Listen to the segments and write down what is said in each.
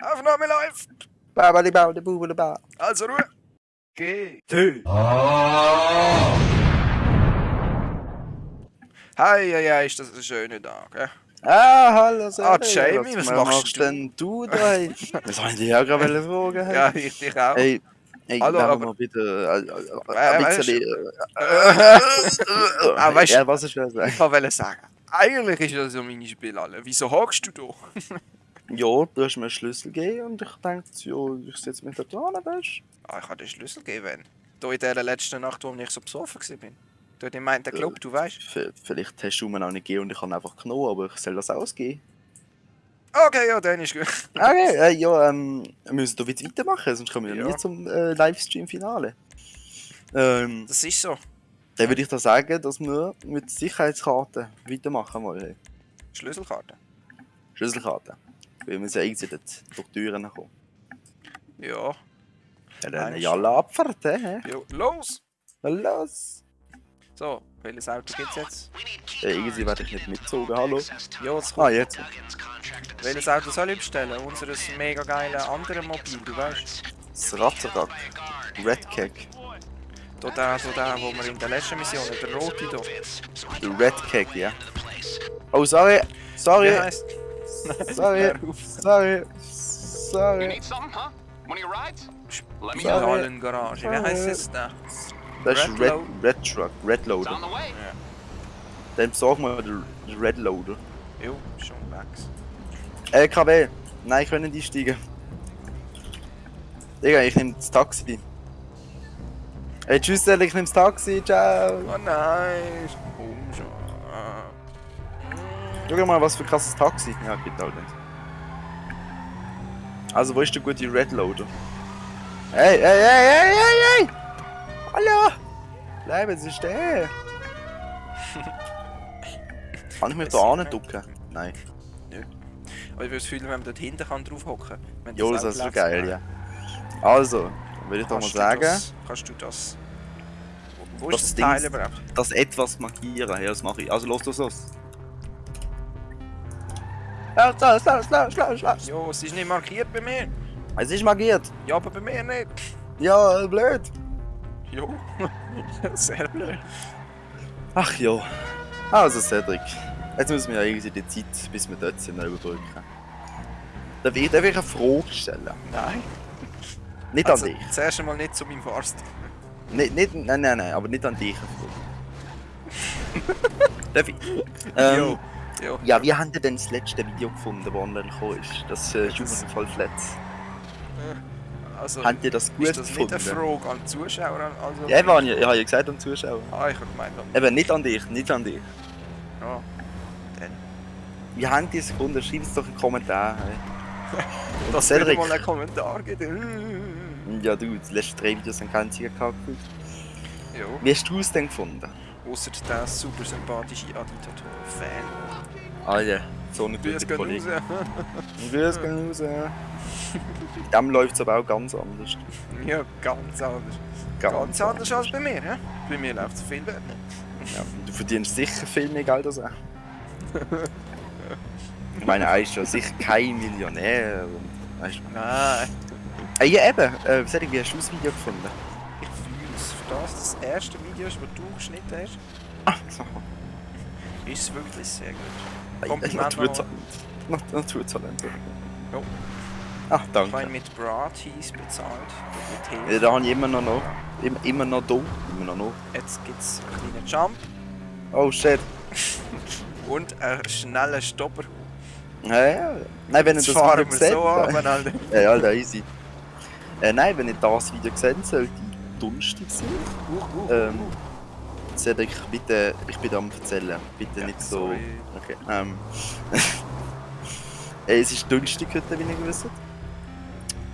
Aufnahme ba. Also Ruhe! GT! Hey, hey, hey, ist das ein schöner Tag, eh? Ah, hallo Ah, Jamie, was machst du? denn du da? Das wollte ich dich auch gerade fragen. hey. Ja, ich dich auch. Hey, hey, Hallo, aber- mal bitte äh, äh, Äh, ein weißt bisschen... Ah, äh, weißt Ja, was ich will sagen. ich wollte sagen, eigentlich ist das ja meine Spiele alle. Wieso hockst du da? Ja, du hast mir einen Schlüssel gegeben und ich dachte, ja, ich setze mich da dran, weißt? Ah, ich habe den Schlüssel gegeben. Da in der letzten Nacht, wo ich so besoffen war. Du hast gemeint, der Club, du weißt. Vielleicht hast du mir auch nicht gegeben und ich habe einfach genommen, aber ich soll das ausgeben. Okay, ja, dann ist gut. Okay, äh, ja, ähm, wir müssen doch jetzt weitermachen, sonst kommen wir ja nie zum äh, Livestream-Finale. Ähm, Das ist so. dann würde ich da sagen, dass wir mit Sicherheitskarten weitermachen wollen. Schlüsselkarte. Schlüsselkarten. Weil wir irgendwie dort durch die Türen kommen. Ja. Ja, dann ja alle Abfahrt, hä? Jo, los! Los! So, welches Auto gibt's jetzt? Ja, irgendwie werde ich nicht mitgezogen, hallo? Ja, jetzt Ah, jetzt. Welches Auto soll ich bestellen? Unseres mega geile andere Mobil, du weißt. Das Ratzerak. Red Cake. Da der, so der, wo wir in der letzten Mission, der rote da. Der Red Cake, ja. Oh, sorry! Sorry! Wie heisst? Sorry! Auf. Sorry! You Sorry! need something, huh? Your rides? Let me Sorry. know. Wie heisst es da? Das ist Red Red, Truck, Red Loader. way. Dann besorgen wir den Red Loader. Jo, schon Max. LKW! Nein, ich will nicht einsteigen. Digga, ich nehme das Taxi. Hey, tschüss, ich nehme das Taxi, ciao! Oh nein, komm schon. Schau mal, was für ein krasses Taxi. Ja, geht halt nicht. Also, wo ist der gute Red Loader? Hey, hey, hey, hey, hey, hey! Hallo! Bleib, jetzt ist der! Kann ich mich da ducken? Nein. Aber ich würde das Gefühl, wenn man dort hinten kann drauf hocken kann. Jo, das ist so geil, ja. Also, würde ich doch mal sagen, Das, kannst du das... Wo, wo Das ist das Teil überhaupt? das etwas markieren. Ja, das mache ich. Also, los, los, los. Los, los, los, los, los, los. Jo, es ist nicht markiert bei mir. Es ist markiert. Ja, aber bei mir nicht. Ja, blöd. Jo. Sehr blöd. Ach ja. Also Cedric, jetzt müssen wir ja irgendwie die Zeit, bis wir dort sind, überbrücken. Darf ich, darf ich eine Frage stellen? Nein. Nicht Also, an dich. zuerst einmal nicht zu meinem Fast. Nicht, nicht, nein, nein, nein, aber nicht an dich darf ich? Ähm, Jo. Jo. ja, wie habt ihr denn das letzte Video gefunden, das online gekommen ist? Das äh, Jugendfall Flats. Also, Habt ihr das gut ist das nicht gefunden? eine Frage an die Zuschauer? Also, Ja, eben, ich, ich habe ja gesagt an die Zuschauer. Ah, ich habe gemeint an... Eben, nicht an dich, nicht an dich. Ja. Dann. Wie habt ihr es gefunden? Schreibt es doch in den Kommentaren. Hey. Dass es Cedric. mal einen Kommentar gibt. Ja, du, die letzten drei Videos haben keinen Sieger gehabt. Ja. Wie hast du es denn gefunden? Außer der super sympathische Aditator-Fan. Alter, so eine gute gehen Kollege. raus. Grüß gehen raus. Bei dem läuft es aber auch ganz anders. Ja, ganz anders. Ganz anders als bei mir, hä? Bei mir läuft es viel besser. Ja, du verdienst sicher viel mehr Geld als er. Ich meine, er ist ja sicher kein Millionär. Weißt du? Nein. Äh, ja, eben. Äh, Cedric, wie hast du das Video gefunden? Ich fühle es. Für das das erste Video ist, das du geschnitten hast, Ah, so. ist es wirklich sehr gut. Äh, Kompliment Naturtalent. Nat- Naturtalent. Jo. Ach, Ich meine, danke. mit Bratis bezahlt. Mit Ja, da habe ich immer noch noch. Immer, immer noch da. Immer noch noch. Jetzt gibt es einen kleinen Jump Oh shit. und einen schnellen Stopper. Ja, ja. Nein, wenn ihr Jetzt das fahren wir seht. so runter, Alter. Ja, Alter, easy. Äh, nein, wenn ihr das Video seht, sollte Donnerstag sein. Uh, uh, Ähm, Cedric, bitte, ich bin am erzählen. Bitte Ja, nicht so. sorry. Okay. Ähm. Äh, es ist Donnerstag heute, wie ihr wisst.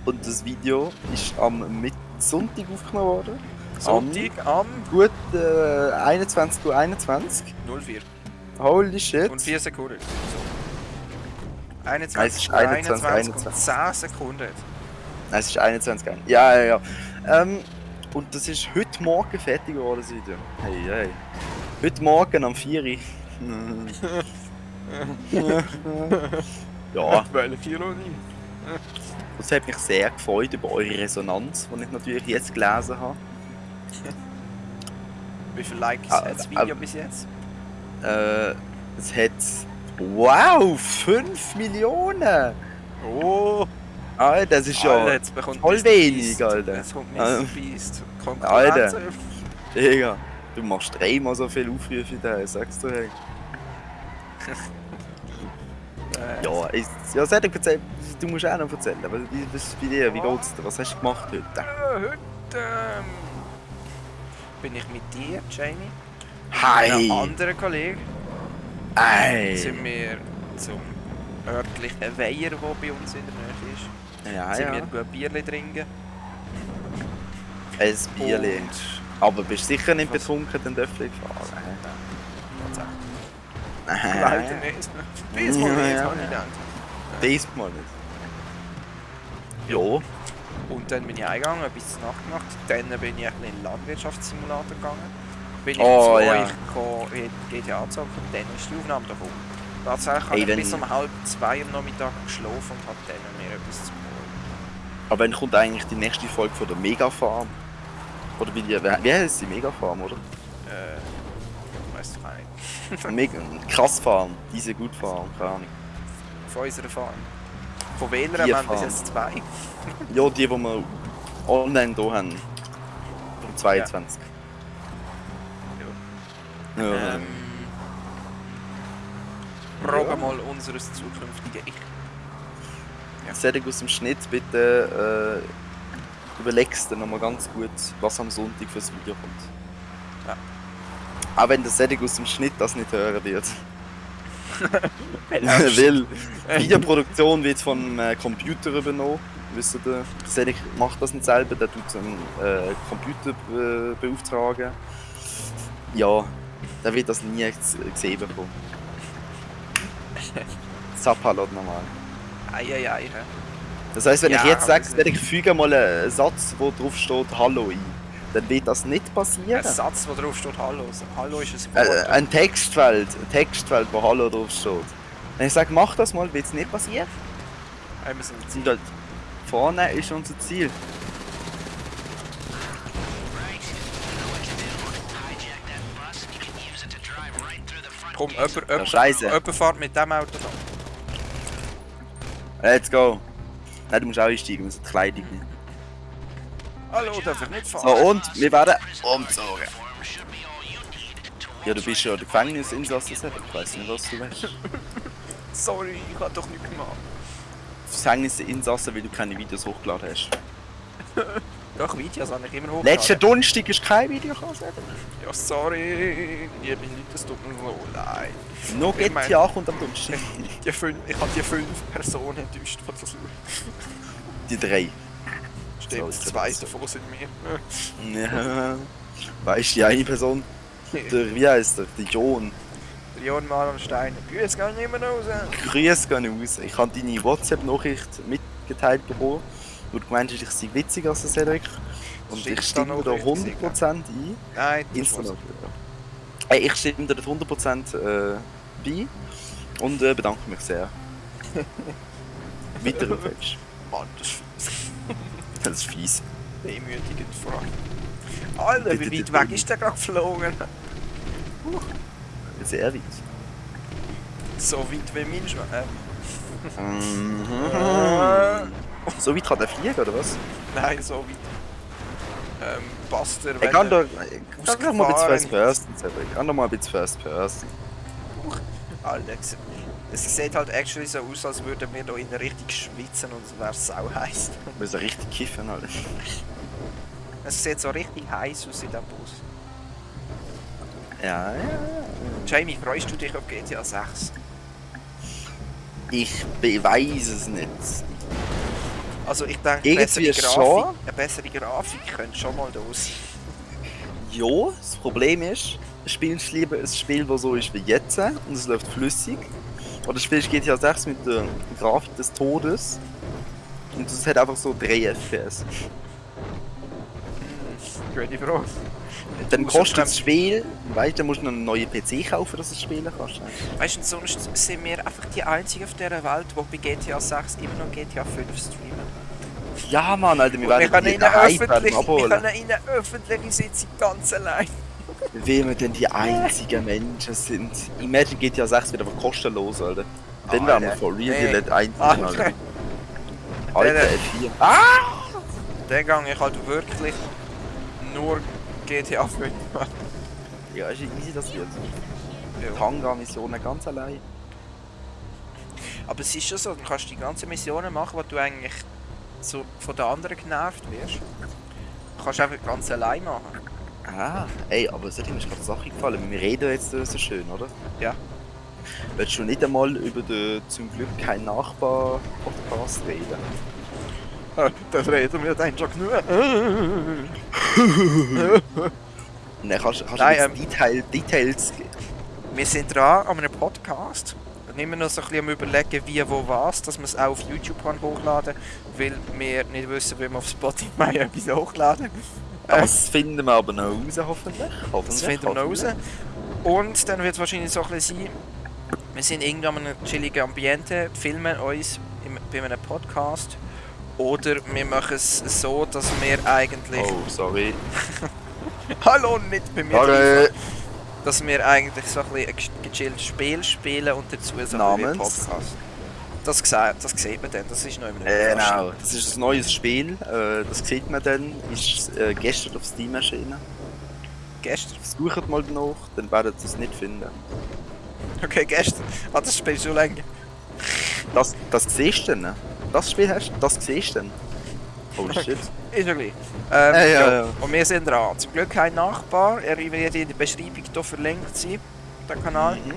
Und das Video ist am Mit Sonntag aufgenommen worden. Sonntag am Gut äh, 21 Uhr 21. 04 Holy shit. und 4 Sekunden. So. Nein, es 21, ist 21, 21, und 10 Sekunden. Nein, es ist 21 Uhr. Ja, ja, ja. Ähm, und das ist heute Morgen fertig geworden, das Video. Hey, hey. Heute Morgen am 4 Uhr. ja, Weil 4 Uhr nicht. Das hat mich sehr gefreut über eure Resonanz, die ich natürlich jetzt gelesen habe. Wie viele Likes Ah, hat das ah, Video ah. bis jetzt? Äh, es hat. Wow! 5 Millionen! Oh! Alter, das ist ja. Alter, jetzt bekommt voll wenig. Alter. Jetzt kommt. Mr. Beast. Konkurrenz. Alter. Digga, du machst dreimal so viel Aufrufe wie der, sagst du, hey. Ja, ich, ja, Cedric, erzähl, du musst auch noch erzählen. Aber wie, was ist bei dir? Wie geht's dir? Was hast du gemacht heute? Heute ähm, bin ich mit dir, Jamie, Hi! einem anderen Kollegen, Ey! sind wir zum örtlichen Weiher, der bei uns in der Nähe ist. Ja, sind ja. wir gut Bierli trinken. Ein Bierli. Und Aber bist du sicher nicht Was? betrunken, dann dürfen wir fahren. tatsächlich. Nein. Leider nicht. Diesmal nicht, ja, habe ich gedacht. Diesmal nicht. Ja. Und dann bin ich eingegangen, ein bisschen Nacht gemacht. Dann bin ich ein bisschen in den Landwirtschaftssimulator gegangen. Bin ich Oh, zu ja. euch gekommen, in die GTA gezogen und dann ist die Aufnahme davon. Tatsächlich habe ich bis um halb zwei am Nachmittag geschlafen und habe dann mir etwas zu holen. Aber wann kommt eigentlich die nächste Folge von der Mega Farm? Oder wie die. Wie heißt die Mega Farm, oder? Äh, weiss ich auch nicht. Mega. Krass Farm. Diese gut Farm, keine Ahnung. Von unserer Farm. Von welcher haben wir bis jetzt zwei? Ja, die, die wir online hier haben. Um 22. Ja. Ähm, Frage mal unseres zukünftigen Ich. ja. Aus dem Schnitt, bitte äh, überlegst dir nochmal ganz gut, was am Sonntag fürs Video kommt. Ja. Auch wenn der Cedric aus dem Schnitt das nicht hören wird. Weil Videoproduktion wird vom äh, Computer übernommen. Wisst ihr, Cedric macht das nicht selber, der tut einen äh, Computer äh, beauftragen. Ja, der wird das nie gesehen bekommen. Zappalot normal. Eieiei. hä? Das heißt, wenn Ja, ich jetzt sage, das- Cedric, füge mal einen Satz, wo drauf steht Hallo ein, dann wird das nicht passieren. Ein Satz, wo drauf steht Hallo. Hallo ist ein Äh, Wort. ein Textfeld, ein Textfeld, wo Hallo drauf steht. Wenn ich sage, mach das mal, wird es nicht passieren. Äh, wir sind Und dort vorne ist unser Ziel. Komm, jemand, Ja, jemand, Scheiße. jemand fährt mit dem Auto da. Let's go. Nein, du musst auch einsteigen, wir müssen die Kleidung nicht. Hallo, darf ich nicht fahren? So, und wir werden umzogen. Ja, du bist ja der Gefängnisinsasse, ich weiß nicht, was du weißt. Sorry, ich hab doch nicht gemacht. Gefängnisinsasse, weil du keine Videos hochgeladen hast. Doch, Videos habe ich immer hochgeladen. Letzten Donnerstag ist kein Video gekommen, Cedric. Ja, sorry. Liebe Leute, es tut mir so leid. No Ich mein- GTA kommt am Donnerstag. Die fünf, ich habe die fünf Personen enttäuscht, die das schauen. Die drei. Stimmt, So, zwei davon sind wir. Ja. Weißt du, die eine Person, der, wie heißt der? Der John. Leon Marlon Steiner. Grüß gehen nicht mehr raus. Grüß gehen raus. Ich habe deine WhatsApp-Nachricht mitgeteilt bekommen, du gemeint hast, ich sei witziger als der Cedric. Und Stimmt ich stimme da richtig, 100% ein. Nein, das war's. Hey, ich stimme dir 100% äh, bei und äh, bedanke mich sehr. Weiter aufhebst. Mann, das ist fies. Das ist fies. Demütigend vor allem. Alter, wie weit weg ist der gerade geflogen? Sehr weit. So weit wie mein Schwein. Äh, Mhm. So weit kann der fliegen, oder was? nein, so weit. Ähm, passt der, Ich kann er- doch. Ich kann doch mal ein bisschen First. Person, Cedric. Ich kann doch mal ein bisschen First Person. Alter, es- sieht halt actually so aus, als würden wir da innen richtig schwitzen und es wäre sau heiß. Wir müssen richtig kiffen, Alter. Es sieht so richtig heiß aus in diesem Bus. Ja, ja, ja. Jamie, freust du dich auf GTA 6? Ich weiß es nicht. Also ich denke, Irgendwie bessere schon. Grafik, eine bessere Grafik könnte schon mal da sein. Ja, das Problem ist, spielst du lieber ein Spiel, das so ist wie jetzt und es läuft flüssig. Oder spielst GTA 6 mit der Grafik des Todes und es hat einfach so 3 FPS. Gute Frage. Dann Außer kostet das Spiel, weißt du, dann musst du noch einen neuen PC kaufen, dass du es spielen kannst. Weißt du, sonst sind wir einfach die Einzigen auf dieser Welt, die bei GTA 6 immer noch GTA 5 streamen. Ja, Mann, Alter, wir Wir werden können die in eine daheim werden öffentliche, wir abholen. können in eine öffentliche Sitzung ganz allein. Wie wir denn die einzigen Menschen sind. Imagine GTA 6 wird einfach kostenlos, Alter. Dann wären wir for real Nee. die einzigen, Alter. Alter. Alter, Der- F4. Dann gehe ich halt wirklich nur GTA 5 machen. Ja, ist easy, das wird. Ja. Tanga-Missionen ganz allein. Aber es ist schon so, du kannst die ganzen Missionen machen, wo du eigentlich so von den anderen genervt wirst. Du kannst einfach ganz allein machen. Ah, ey, aber es hat mir gerade Sache gefallen. Wir reden jetzt so schön, oder? Ja. Willst du nicht einmal über den zum Glück kein Nachbar-Podcast reden? Das reden wir dann schon genug. Dann kannst, kannst Nein, du ähm, Detail, Details geben. Wir sind dran an einem Podcast. Und immer noch so ein bisschen am überlegen, wie, wo, was, dass wir es auch auf YouTube kann hochladen weil wir nicht wissen, wie wir auf Spotify etwas hochladen. Äh, Das finden wir aber noch raus, hoffentlich. hoffentlich Das finden wir noch raus. Und dann wird es wahrscheinlich so ein bisschen sein, wir sind irgendwann in einem chilligen Ambiente, filmen uns im, bei einem Podcast. Oder wir machen es so, dass wir eigentlich... Oh, sorry. Hallo, nicht bei mir! Sorry. Dass wir eigentlich so ein bisschen ein ge- gechilltes Spiel spielen und dazu so Namens? Podcast. Das, das sieht man dann, das ist noch immer Genau, das ist ein neues Spiel. Äh, das sieht man dann. Ist äh, gestern auf Steam erschienen. Gestern. Sucht mal danach, dann werdet ihr es nicht finden. Okay, gestern. Ah, das Spiel ist schon länger. Das, das siehst du dann. Das Spiel hast du, das siehst du dann. Oh shit. Ist ja gleich. Ähm, Äh, ja, ja. Und wir sind dran. Zum Glück kein Nachbar. Er wird in der Beschreibung hier verlinkt sein. Der Kanal. Mhm.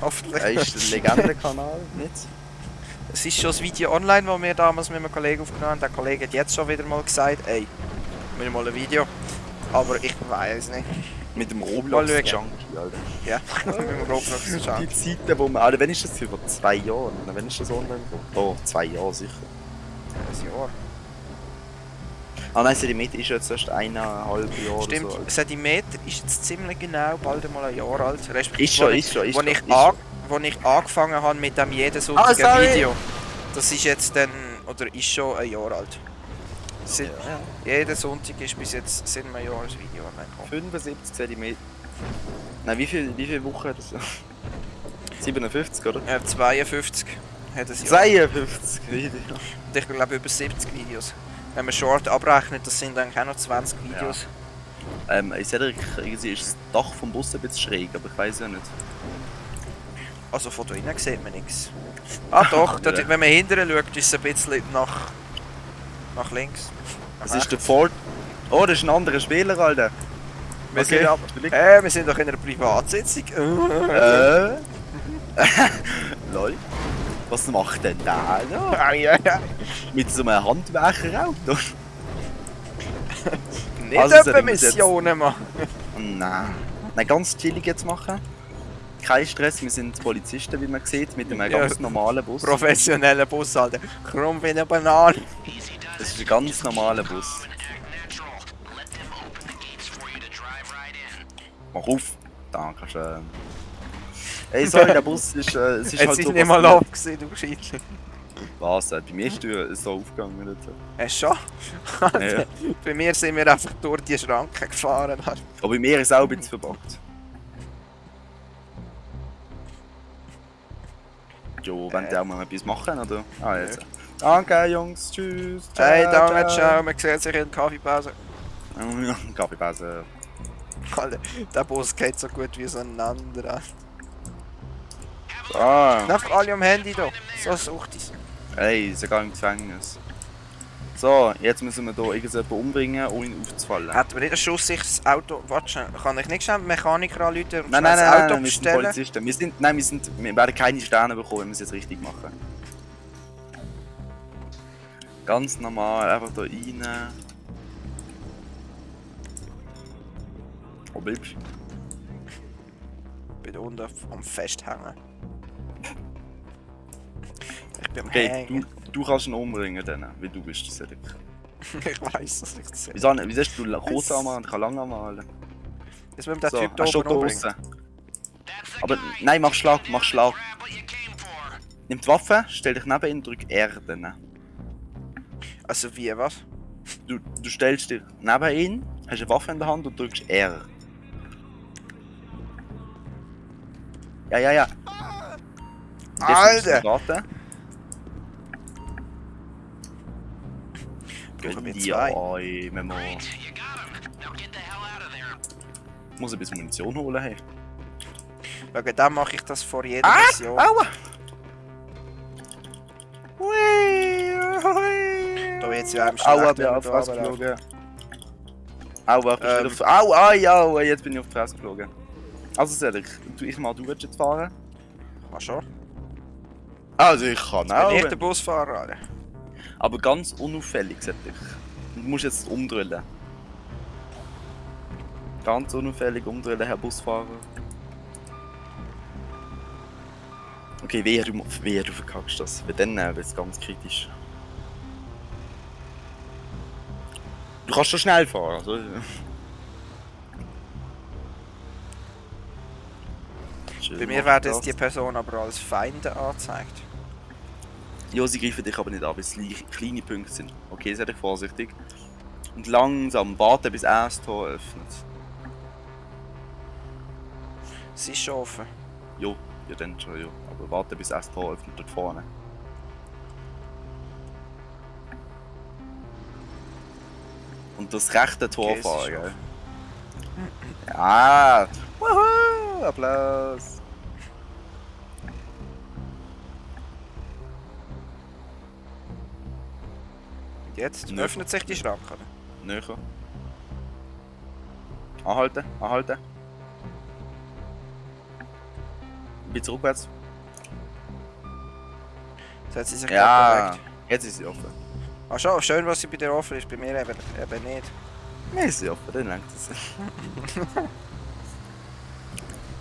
Hoffentlich. Er ist ein Legendenkanal, nicht? Es ist schon das Video online, das wir damals mit einem Kollegen aufgenommen haben. Der Kollege hat jetzt schon wieder mal gesagt, ey, wir mal ein Video. Aber ich weiß nicht. Mit dem Mal Roblox-Junkie, schauen. Alter. Ja, mit dem Roblox Die schauen. Zeiten, wo man. Alter, wann ist das? Vor zwei Jahren? Wann ist das online gekommen? Oh, zwei Jahre sicher. Ein Jahr. Ah nein, Sedimeter ist jetzt erst eineinhalb Jahre Stimmt, so. Sedimeter ist jetzt ziemlich genau bald einmal ein Jahr alt. Respektive, Ist schon, wo ist schon, ist wo schon. ich, ist an, wo ich angefangen habe mit dem jeden Sonntag Ah. Video. Das ist jetzt dann, oder ist schon ein Jahr alt. Sind, Jeden Sonntag ist bis jetzt sind wir Jahre ein Video online gekommen. 75 cm. Nein, wie viel, wie viele Wochen hat das? 57, oder? Äh, 52 hat es Jahr. 52 Video. Und ich glaube über 70 Videos. Wenn man Short abrechnet, das sind dann auch noch 20 Videos. Ähm, in Cedric irgendwie ist das Dach vom Bus ein bisschen schräg, aber ich weiß ja nicht. Also von da innen sieht man nichts. Ah doch, dort, Ja. wenn man hinterher schaut, ist es ein bisschen nach, nach links. Das ist der Ford. Oh, das ist ein anderer Spieler, Alter. Wir Okay. sind aber, Vielleicht- äh, wir sind doch in einer Privatsitzung. Äh. Lol. Was macht denn der da? Ah. Mit so einem Handwerkerauto? Nicht Also, etwa Missionen machen. Nein. Nein, ganz chillig jetzt machen. Kein Stress, wir sind Polizisten, wie man sieht, mit einem Ja. ganz normalen Bus. Professioneller Bus, Alter. Krumm wie eine Banane. Das ist ein ganz normaler Bus. Mach auf! Da kannst du. Ähm... Ey, sorry, der Bus ist. Äh, es ist Jetzt halt ist so nicht mal abgesehen, du Scheitler. Was? Äh, bei mir ist die so aufgegangen. Nicht? Du schon? Ja. Bei mir sind wir einfach durch die Schranke gefahren. Aber bei mir ist es auch ein bisschen verbuggt. Jo, wenn Äh. die auch mal etwas machen, oder? Ah, jetzt. Danke, Jungs. Tschüss. Hey, danke, ciao. Man sieht sich in der Kaffeepause. ciao. Kaffeepause. Alter, der Bus geht so gut wie auseinander. Alter. Ah, Einfach alle am Handy da. So sucht es. hey, ist ja gar im Gefängnis. So, jetzt müssen wir hier irgendjemanden umbringen, ohne ihn aufzufallen. Hat man nicht einen Schuss sich das Auto... Warte kann ich nicht schnell den Mechaniker anrufen und Nein, nein, das nein, Auto nein, wir sind? Polizisten. Wir sind, nein, wir, sind, wir werden keine Sterne bekommen, wenn wir es jetzt richtig machen. Ganz normal, einfach da rein. Wo bleibst du? Ich bin unten am Festhängen. Ich bin am Okay, Hängen. du, du kannst ihn umbringen dann, weil du bist Cedric. ich weiß das nicht. Das Wieso, wieso hast du kurz anmalen und ich kann lang anmalen? müssen wir den So, Typ da oben umbringen. Aber nein, mach Schlag, mach Schlag. Nimm die Waffe, stell dich neben ihn, drück R dann. Also wie, was? Du, du stellst dich neben ihn, hast eine Waffe in der Hand und drückst R. Ja, ja, ja. Alter! Wir Gönn zwei? dir oi, Memo. Muss ein bisschen Munition holen. Hey. Wegen dem mache ich das vor jeder Ah! Mission. Aua! Wird's ja einem Aua, bin wenn auf die Fresse geflogen. Aua, ich bin Ähm. auf... Au, ai, au, jetzt bin ich auf die Fresse geflogen. Also Cedric, tu ich mal, du willst jetzt fahren? Ach schon? Also ich kann Bin auch. ich der Busfahrer, Alter. Aber ganz unauffällig, Cedric. Du musst jetzt umdrüllen. Ganz unauffällig umdrüllen, Herr Busfahrer. Okay, du, wehe, du verkackst das. Weil dann äh, wird es ganz kritisch. Du kannst schon schnell fahren, also. Bei mir werden jetzt die Person aber als Feinde angezeigt. Ja, sie greifen dich aber nicht an, weil es kleine Punkte sind. Okay, sei dich vorsichtig. Und langsam warten, bis er das Tor öffnet. Sie ist schon offen. Jo, ja dann schon, ja. Aber warten, bis er das Tor öffnet dort vorne. Und das rechte Tor Okay, fahren, gell? Ja! Wuhu! Applaus! Und jetzt Nö. öffnet sich die Schranke. Näher. Anhalten, anhalten. Ein bisschen rückwärts. Jetzt hat sie sich Ja, jetzt ist sie offen. Ach schon, schön, was sie bei dir offen ist. Bei mir eben, eben nicht. Nein, sie offen, dann langt es.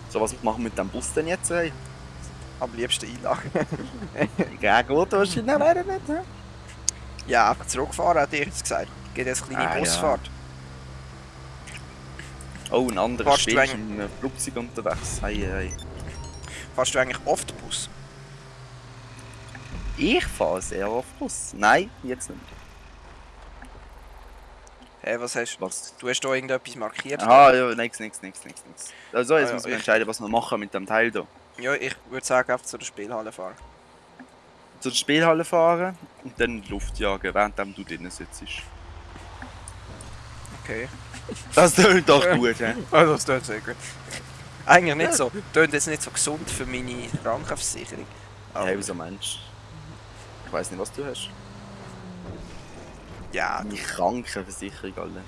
so, was machen wir mit dem Bus denn jetzt? Ey? Am liebsten einlachen. Ja, gut, wahrscheinlich leider nicht. hä? ja, einfach zurückfahren, hat ich jetzt gesagt. Geht jetzt eine kleine Ah, ja. Busfahrt. Oh, ein anderer Fast Spiel in einem Flugzeug unterwegs. Hey, hey. Fährst du eigentlich oft Bus? Ich fahre sehr oft Bus. Nein, jetzt nicht. Hä, was hast du? Was? Du hast da irgendetwas markiert? Aha, ja, nix, nix, nix, nix, nix. Also, jetzt Ah, ja, müssen wir entscheiden, was wir machen mit dem Teil hier. Ja, ich würde sagen, einfach zu der Spielhalle fahren. Zur Spielhalle fahren und dann Luft jagen, während du drinnen sitzt. Okay. Das tönt doch gut, hä? Also, das tut sehr gut. Eigentlich nicht so. Tönt jetzt nicht so gesund für meine Krankenversicherung. Aber, Hey, wieso Mensch? Ich weiß nicht, was du hast. ja, Meine Krankenversicherung, alle.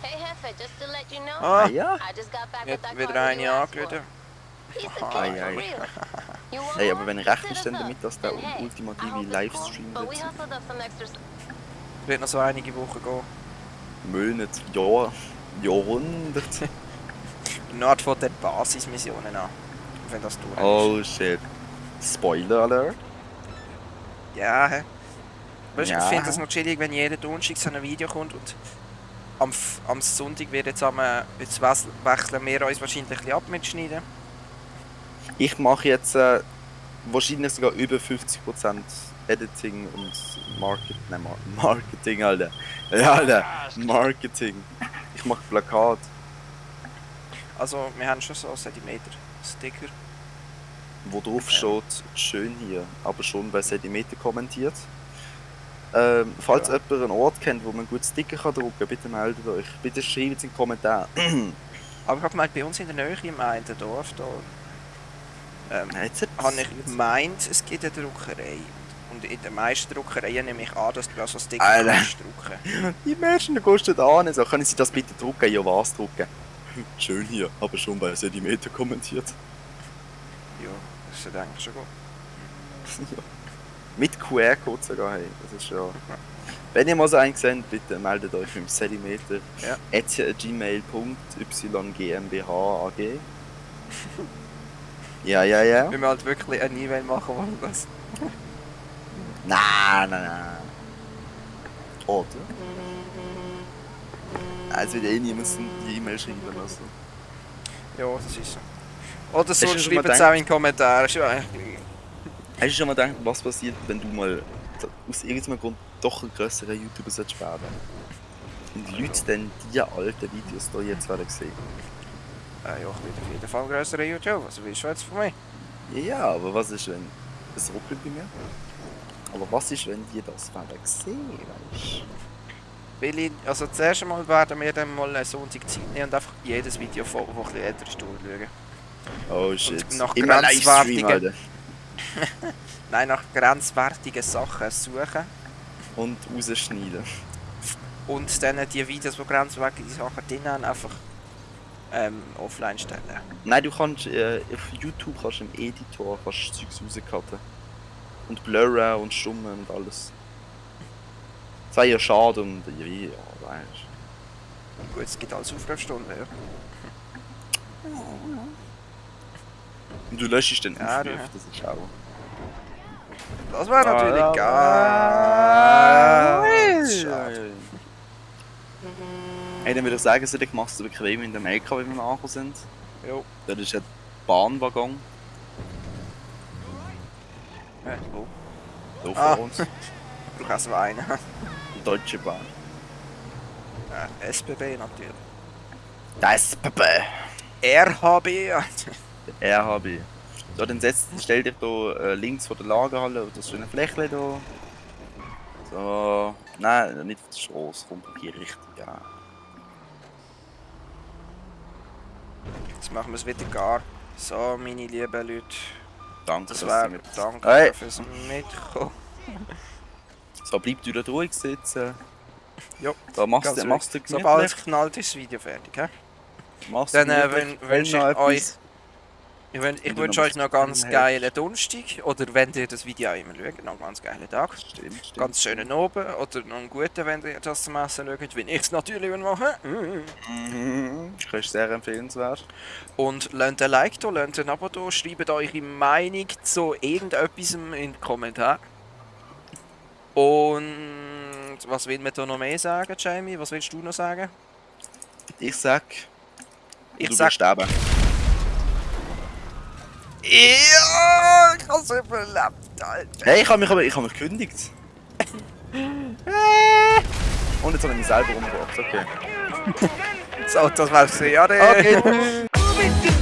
Hey, Hefe, just to let you know, Ah, ja. I just got back with jetzt that wieder eine angerufen. Hey, aber wenn rechnest du damit, dass der ultimative Livestream wird? Wird noch so einige Wochen gehen. Monate, Jahr, Jahrhundert. Nord von den Basismissionen an. Wenn das tun Oh shit. Spoiler Alert. Ja, hä? Weißt du, ich Ja. finde das noch chillig, wenn jeden Donnerstag so ein Video kommt und am, am Sonntag wird jetzt, am, äh, jetzt wechseln wir uns wahrscheinlich ein bisschen ab mit Schneiden. Ich mache jetzt äh, wahrscheinlich sogar über 50% Editing und Market nein, Mar Marketing, Alter. Ja, Alter. Marketing. Ich mache Plakat. Also, wir haben schon so Zentimeter Sticker. Wo drauf steht, schön hier, aber schon bei Zentimeter kommentiert. Ähm, falls Ja. jemand einen Ort kennt, wo man gut Sticker kann drucken kann, bitte meldet euch. Bitte schreibt es in die Kommentare. Aber ich habe gemeint, bei uns in der Nähe im einen Dorf da, ähm, Jetzt habe ich gemeint, es gibt eine Druckerei. Und in den meisten Druckereien nehme ich an, dass du also Sticker Alter. kannst drucken. Die Menschen die kosten an, so können sie das bitte drucken? Ja, was drucken? Schön hier, aber schon bei Zentimeter kommentiert. Ja, das ist eigentlich schon gut. Mit QR-Code sogar, hey. Das ist ja. Wenn ihr mal so einen seht, bitte meldet euch im Zentimeter. Ja. gmail.ygmbh.ag. Ja, ja, ja. Wenn wir halt wirklich eine E-Mail machen wollen, das. Nein, nein, nein. Oder? Also wird eh niemand die E-Mail schreiben lassen. Ja, das ist so. Oder so, schreibt es auch in die Kommentare. Ist ja eigentlich gleich. Hast du schon mal gedacht, was passiert, wenn du mal aus irgendeinem Grund doch ein grösserer YouTuber solltest werden? Und die Leute dann die alten Videos hier jetzt werden sehen. Äh, ja, ich will auf jeden Fall größere YouTube. Was willst du jetzt von mir? Ja, aber was ist, wenn. Es ruckelt bei mir. Aber was ist, wenn die das werden sehen, weißt Weil ich, also zuerst einmal werden wir dann mal einen Sonntag Zeit nehmen und einfach jedes Video, das ein bisschen älter ist, durchschauen. Oh shit. nach Immer grenzwertigen- Livestream, Alter. Nein, nach grenzwertigen Sachen suchen. Und rausschneiden. Und dann die Videos, die grenzwertige Sachen drin haben, einfach ähm, offline stellen. Nein, du kannst äh, auf YouTube kannst im Editor kannst du Zeugs rauscutten. Und blurren und stummen und alles. Das wäre ja schade und ja, weißt Gut, es gibt alles Aufgabenstunden, ja. Und du löschst den Ja, Aufruf, du- das ist auch. Das wäre natürlich Ah, ganz schade. Hey, dann würde ich sagen, Cedric, machst du bequem in dem LKW, wenn wir angekommen sind. Jo. Das ist ein Bahnwaggon, Äh, wo? Ah. vor uns. Ich brauche also einen. Die Deutsche Bahn. Äh, SBB natürlich. Das Pepe. RHB. RHB. So, dann setz, stell dich hier äh, links vor der Lagerhalle auf das schöne Flächle hier. So. Nein, nicht auf der Straße, kommt hier richtig an. Jetzt machen wir es wieder gar. So, meine lieben Leute. Danke, Das du mit- danke Hey. fürs Mitkommen. So, bleib du da ruhig sitzen. Jo, Da machst du, machst du Sobald es knallt, ist das Video fertig. He? Machst Dann, du äh, wünsche ich euch- Ich, wün- ich wünsche euch noch ganz geilen Donnerstag. Oder wenn ihr das Video immer schaut, noch einen ganz geilen Tag. Stimmt, stimmt. Ganz schönen Oben. Oder noch einen guten, wenn ihr das zum Essen schaut. Wie ich es natürlich mache. Mhm. Das ist sehr empfehlenswert. Und lasst ein Like da, lasst ein Abo da, schreibt eure Meinung zu irgendetwas in den Kommentaren. Und was will man da noch mehr sagen, Jamie? Was willst du noch sagen? Ich sag. Ich du sag- sterben. Ja, ich hab's überlebt, Alter. Hey, ich habe mich, ich hab mich gekündigt. Und jetzt habe ich mich selber umgebracht. Okay. So, das war's. Ja, Okay.